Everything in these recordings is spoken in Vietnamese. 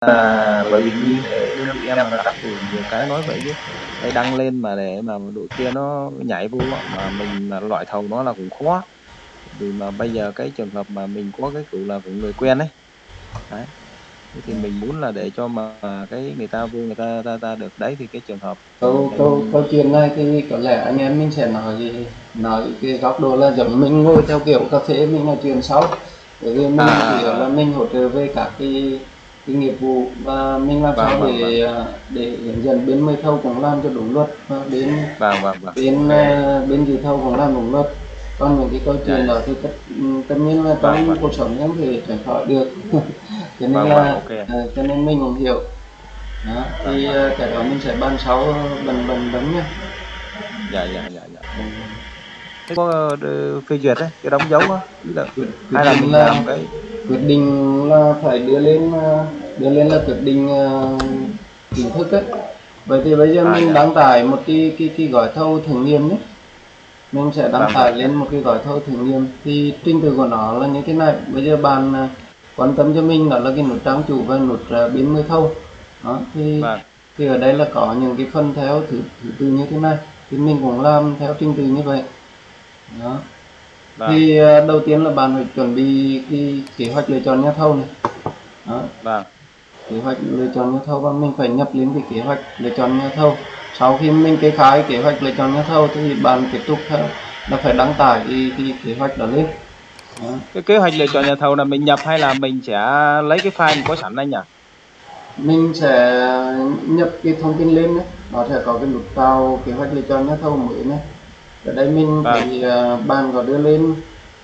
à, bởi vì như vị em là đặc thù nhiều cái nói vậy chứ. Đây đăng lên mà để mà đội kia nó nhảy vô mà mình mà loại thầu nó là cũng khó. Vì mà bây giờ cái trường hợp mà mình có cái kiểu là của người quen ấy đấy Thế thì mình muốn là để cho mà cái người ta vô người ta ta, ta được. Đấy thì cái trường hợp câu câu câu chuyện này thì có lẽ anh em mình sẽ nói nói cái góc độ là giống mình ngồi theo kiểu cà phê mình nói chuyện sau. Bởi vì mình À. chỉ là mình hỗ trợ về các cái cái nghiệp vụ. Và mình làm Vâng, sao vâng, để à, để hướng dẫn bên mời thầu cũng làm cho đúng luật và bên vâng vâng vâng. bên à, bên dự thầu cũng làm đúng luật. Còn những cái câu chuyện Dạ. đó thì tất, tất nhiên là Vâng, trong vâng. cuộc sống không thể tránh khỏi được. Cho nên Vâng, là vâng, ok. ờ, cho nên mình cũng hiểu. Đó thì ờ, cái đó mình sẽ ban sau bằng bằng vấn nhá dạ dạ dạ dạ. Thế có ờ, phê duyệt đấy cái đóng dấu á là hay là mình là- làm cái quyết định là phải đưa lên ờ, đưa lên là quyết định ờ, chính thức ấy. Vậy thì bây giờ À, mình dạ. đăng tải một cái cái cái gói thầu thử nghiệm nhé. Mình sẽ đăng Vâng, tải vâng. lên một cái gói thầu thử nghiệm. Thì trình tự của nó là như thế này. Bây giờ bạn ờ, quan tâm cho mình đó là cái nút trang chủ và nút uh, biến mới thầu. Đó thì vâng. thì ở đây là có những cái phần theo thứ, thứ tự như thế này. Thì mình cũng làm theo trình tự như vậy. Đó vâng. Thì ờ, đầu tiên là bạn phải chuẩn bị cái kế hoạch lựa chọn nhà thầu này. Đó. Vâng. Kế hoạch lựa chọn nhà thầu và mình phải nhập lên cái kế hoạch lựa chọn nhà thầu. Sau khi mình kê khai kế hoạch lựa chọn nhà thầu thì bạn tiếp tục theo là phải đăng tải cái, cái kế hoạch đó lên. Đó. cái kế hoạch lựa chọn nhà thầu là mình nhập hay là mình sẽ lấy cái file có sẵn đây nhỉ? Mình sẽ nhập cái thông tin lên đấy nó sẽ có cái nút vào kế hoạch lựa chọn nhà thầu mới này ở đây mình Vâng. thì uh, ban có đưa lên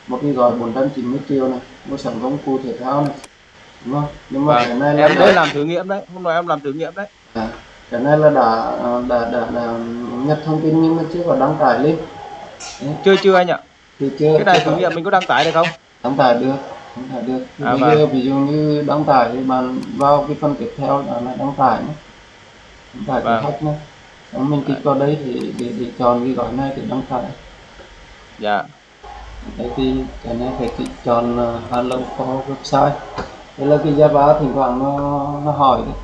một cái gói 490 triệu này mua sắm công cụ thể thao này đúng không? Nhưng mà vâng. cái này là em đấy làm thử nghiệm đấy hôm nay em làm thử nghiệm đấy. À, cái này là đã đã đã, đã nhập thông tin nhưng mà chưa có đăng tải lên. Đấy, chưa chưa anh ạ. Thì chưa cái này thử nghiệm mình có đăng tải được không? Đăng tải được đăng tải được. À, bây vâng. giờ ví dụ như đăng tải thì bạn vào cái phần tiếp theo là đăng tải nhé. Đăng tải Vâng. khách nhé mình kích vào đây thì để, để chọn cái gói này thì đăng tải dạ. Đấy thì cái này phải kích chọn uh, hello for website. Đây là cái Java thỉnh thoảng nó nó hỏi đấy.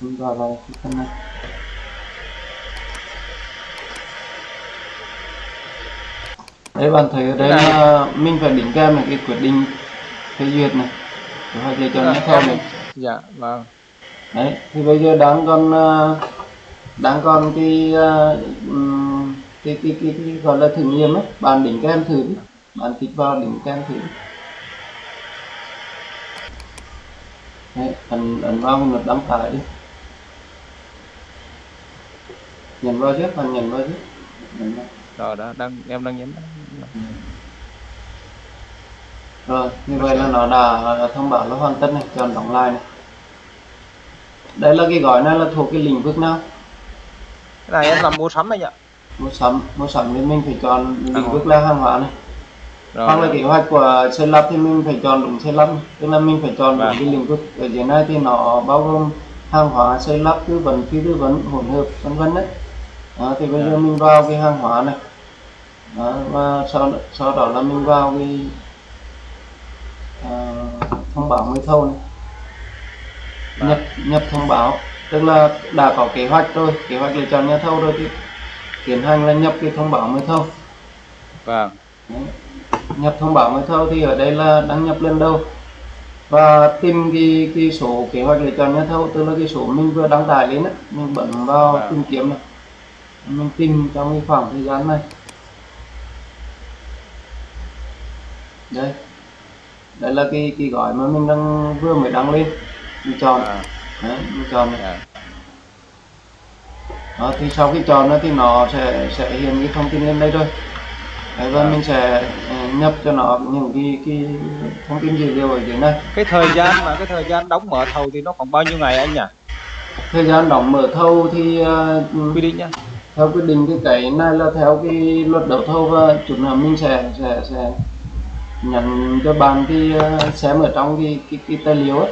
Mình vào vào cái này. Đấy bạn thấy ở đây là mình phải đính kèm này cái quyết định phê duyệt này. Hoạch lựa chọn nhà thầu này dạ vâng. Đấy thì bây giờ đang còn ờ, đang còn cái ừm, cái cái cái, cái gọi là thử nghiệm ấy. Bạn đính kèm thử đi. Bạn kích vào đính kèm thử đấy ấn ấn vào nút đăng tải đi. Nhấn vào trước bạn nhấn vào trước. Rồi đó đang em đang nhấn rồi như vậy là nó đã đã thông báo là hoàn tất này chọn đóng lại này. Đây là cái gói này là thuộc cái lĩnh vực nào cái này em làm mua sắm anh ạ. Mua sắm mua sắm thì mình phải chọn lĩnh vực là hàng hóa này. Hoặc là rồi kế hoạch của xây lắp thì mình phải chọn đúng xây lắp tức là mình phải chọn đúng Vâng. cái lĩnh vực ở dưới này thì nó bao gồm hàng hóa xây lắp tư vấn phi tư vấn hỗn hợp vân vân đấy. Đó, thì bây giờ Vâng. mình vào cái hàng hóa này. Đó, và sau sau đó là mình vào cái à, thông báo mới thầu này. Vâng. nhập nhập thông báo tức là đã có kế hoạch rồi kế hoạch lựa chọn nhà thầu rồi thì tiến hành là nhập cái thông báo mới thầu. Vâng. Nhập thông báo mới thầu thì ở đây là đăng nhập lần đầu. Và tìm cái cái số kế hoạch lựa chọn nhà thầu tức là cái số mình vừa đăng tải lên á mình bấm vào Vâng. tìm kiếm này. Mình tìm trong cái khoảng thời gian này. Đây. Đây là cái cái gói mà mình đang vừa mới đăng lên. Mình chọn. À, đấy mình chọn này. Dạ. đó thì sau khi chọn nó thì nó sẽ sẽ hiện cái thông tin lên đây rồi đấy, và Vâng. mình sẽ ờ, nhập cho nó những cái cái thông tin dữ liệu ở dưới này. Cái thời gian mà cái thời gian đóng mở thầu thì nó khoảng bao nhiêu ngày anh nhỉ? Thời gian đóng mở thầu thì ờ, quy định nhá. theo quyết định cái cái này là theo cái luật đấu thầu và chút nữa mình sẽ sẽ sẽ nhận cho bạn cái ờ, xem ở trong cái cái, cái tài liệu ấy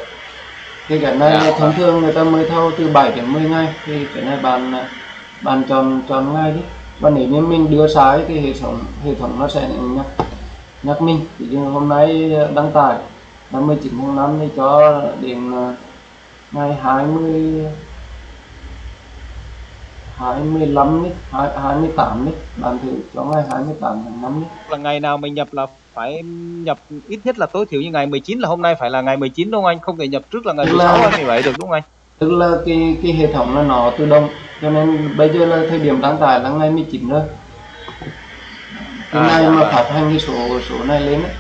thì cái này Dạ, thông vâng. thường người ta mới thầu từ 7 đến 10 ngày thì cái này bạn bạn chọn chọn ngày đi và nếu như mình đưa sai thì hệ thống hệ thống nó sẽ nhắc nhắc mình ví dụ hôm nay đăng tải năm 19 tháng 5 thì cho đến ờ, ngày 20 25 đi, 28 đi, bạn thử cho ngày 28 tháng 5 đi. là ngày nào mình nhập là phải nhập ít nhất là tối thiểu như ngày 19 là hôm nay phải là ngày 19 đúng không anh? Không thể nhập trước là ngày Tức 16 là- hay 17 được đúng không anh? Tức là cái cái hệ thống là nó tự động, cho nên bây giờ là thời điểm đăng tải là ngày 19 rồi. Cái À, ngày dạ mà vâng. phát hành cái số số này lên đấy.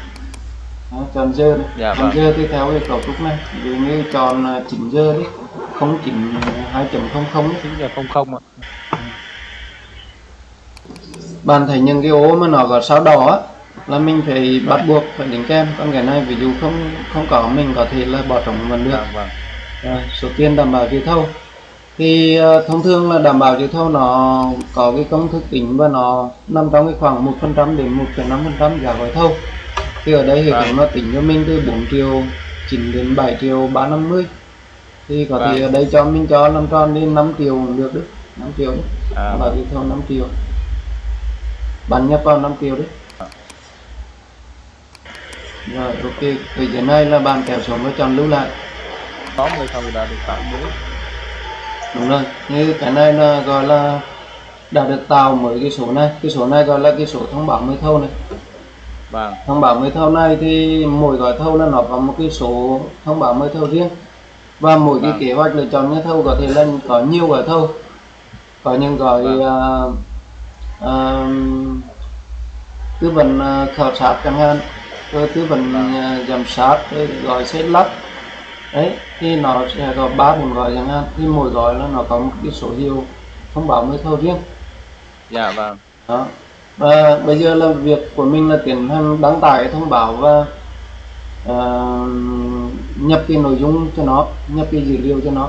Đó, chọn giờ này. Dạ chọn vâng. giờ thì theo cái cấu trúc này, ví dụ như chọn à, 9 giờ đi, 09 2.00 đi. 9 giờ 00 ạ. bạn thấy những cái ô mà nó có sao đỏ á là mình phải bắt buộc phải đính kèm. Còn cái này ví dụ không không có mình có thể là bỏ trống vẫn được. Vâng vâng. rồi, số tiền đảm bảo dự thầu. Thì ờ, thông thường là đảm bảo dự thầu nó có cái công thức tính và nó nằm trong cái khoảng 1% đến 1,5% giá gói thầu. Thì ở đây hệ thống Vâng. nó tính cho mình từ 4 triệu 9 đến 7 triệu 350 thì có thể Vâng. ở đây cho mình cho làm tròn đến 5 triệu cũng được đấy. 5 triệu. Đấy À, đảm bảo dự thầu 5 triệu. Bạn nhập vào 5 triệu đấy rồi ok từ giờ này là bạn kéo xuống và chọn lưu lại có 10 thầu đã được tạo mới. đúng rồi như cái này là gọi là đã được tạo mới cái số này cái số này gọi là cái số thông báo mới thầu này Vâng. thông báo mới thầu này thì mỗi gói thầu là nó có một cái số thông báo mới thầu riêng và mỗi cái Vâng. kế hoạch lựa chọn nhà thầu có thể là có nhiều gói thầu có những gói Vâng. à, à, tư vấn à, khảo sát chẳng hạn rồi tư vấn Vâng. à, giám sát rồi gói xây lắp đấy thì nó sẽ có ba bốn gói chẳng hạn thì mỗi gói là nó có một cái số hiệu thông báo mới thầu riêng Dạ vâng. đó và bây giờ là việc của mình là tiến hành đăng tải thông báo và ờ, nhập cái nội dung cho nó nhập cái dữ liệu cho nó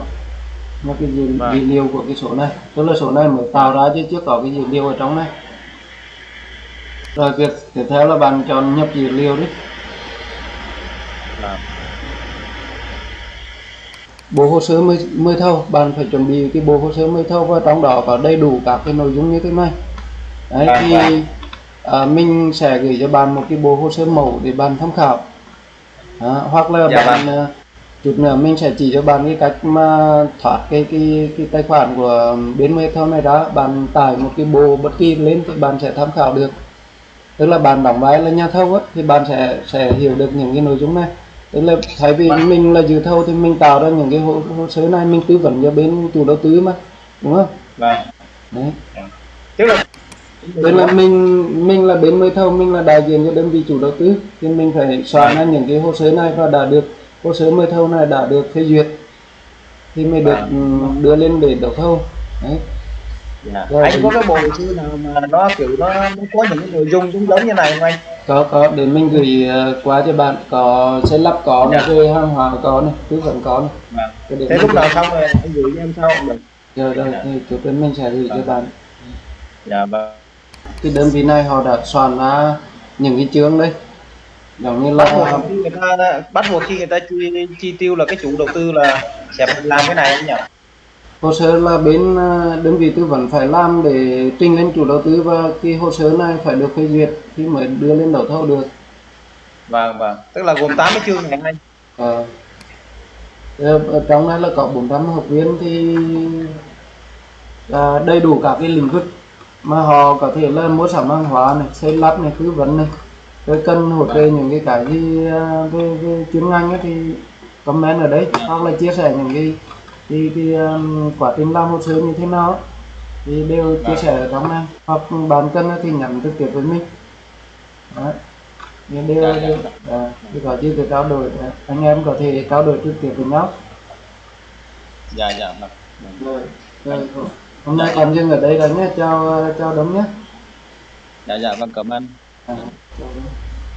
nhập cái dữ, Vâng. dữ liệu của cái số này tức là số này mới tạo ra chứ chưa có cái dữ liệu ở trong này rồi việc tiếp theo là bạn chọn nhập dữ liệu đi. Dạ. bộ hồ sơ mới mới thầu bạn phải chuẩn bị cái bộ hồ sơ mới thầu và trong đó có đầy đủ các cái nội dung như thế này. Đấy Vâng, thì vâng. à, mình sẽ gửi cho bạn một cái bộ hồ sơ mẫu để bạn tham khảo. Đó, hoặc là Dạ bạn à, chút nữa mình sẽ chỉ cho bạn cái cách mà thoát cái cái cái tài khoản của bên mới thầu này ra bạn tải một cái bộ bất kỳ lên thì bạn sẽ tham khảo được tức là bạn đóng vai là nhà thầu á thì bạn sẽ sẽ hiểu được những cái nội dung này. Tức là thay vì mình là dự thầu thì mình tạo ra những cái hồ, hồ sơ này mình tư vấn cho bên chủ đầu tư mà đúng không? Vâng. đấy. Tức là tức là mình mình là bên mới thầu mình là đại diện cho đơn vị chủ đầu tư thì mình phải soạn ra những cái hồ sơ này và đã được hồ sơ mới thầu này đã được phê duyệt thì mới được Vâng. ừ, đưa lên để đấu thầu. Đấy Dạ. Rồi, anh có cái bộ sơ nào mà nó kiểu nó, nó có những cái nội dung giống giống như này không anh? có có để mình gửi ờ, qua cho bạn có xây lắp có này Dạ. rồi hàng hóa có này tư vấn có này Vâng. Thế lúc nào xong rồi anh gửi cho em sau cũng được. rồi rồi thì chút nữa mình sẽ gửi cho Vâng. bạn Dạ vâng. cái đơn vị này họ đã soạn ra những cái chương đây giống như Bắt buộc là khi người ta bắt buộc khi người ta chi, chi tiêu là cái chủ đầu tư là sẽ làm cái này anh nhỉ? Hồ sơ là bên ờ, đơn vị tư vấn phải làm để trình lên chủ đầu tư và cái hồ sơ này phải được phê duyệt thì mới đưa lên đấu thầu được Vâng vâng. Tức là gồm 80 chương này anh. Ờ. Ờ, ở trong này là có 400 học viên thì à, đầy đủ các cái lĩnh vực mà họ có thể là mua sắm hàng hóa này xây lắp này tư vấn này rồi cần hỗ trợ những cái cái gì à, về, về chuyên ngành ấy thì comment ở đấy hoặc là chia sẻ những cái cái, cái um, quá trình làm hồ sơ như thế nào thì đều chia sẻ ở trong này. Hoặc bạn cần thì nhắn trực tiếp với mình. Đấy. Nhưng đều, Dạ, dạ. đều à, thì có gì thì trao đổi. Anh em có thể trao đổi trực tiếp với nhau. Dạ dạ vâng. rồi, rồi hôm nay còn dừng ở đây là nhé. Chào chào đống nhé. Dạ dạ vâng cảm ơn. à, chào.